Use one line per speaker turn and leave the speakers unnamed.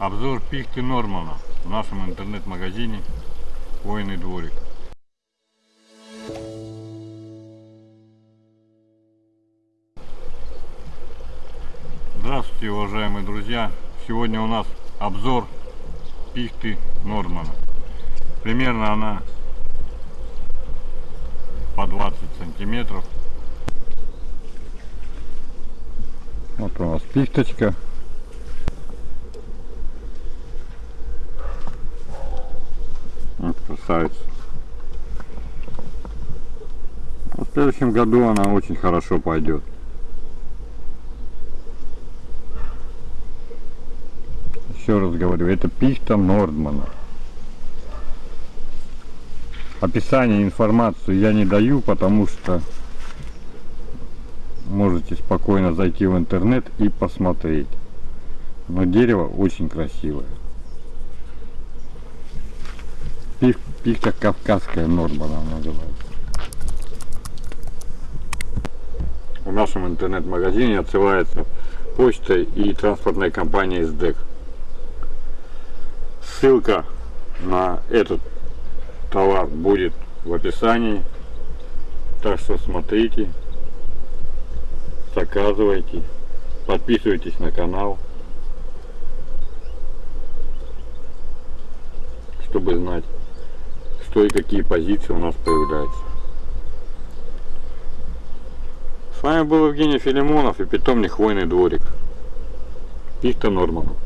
Обзор пихты Нормана в нашем интернет-магазине Хвойный дворик. Здравствуйте, уважаемые друзья! Сегодня у нас обзор пихты Нормана. Примерно она по 20 сантиметров. Вот у нас пихточка. Красавица. В следующем году она очень хорошо пойдет. Еще раз говорю, это пихта Нордмана. Описание, информацию я не даю, потому что можете спокойно зайти в интернет и посмотреть. Но дерево очень красивое. Пих, пихта кавказская Нордмана называется. В нашем интернет-магазине отсылается почтой и транспортной компанией СДЭК. Ссылка на этот товар будет в описании. Так что смотрите, заказывайте, подписывайтесь на канал, чтобы знать, что и какие позиции у нас появляются. С вами был Евгений Филимонов и питомник Хвойный дворик. Пихта Норманов.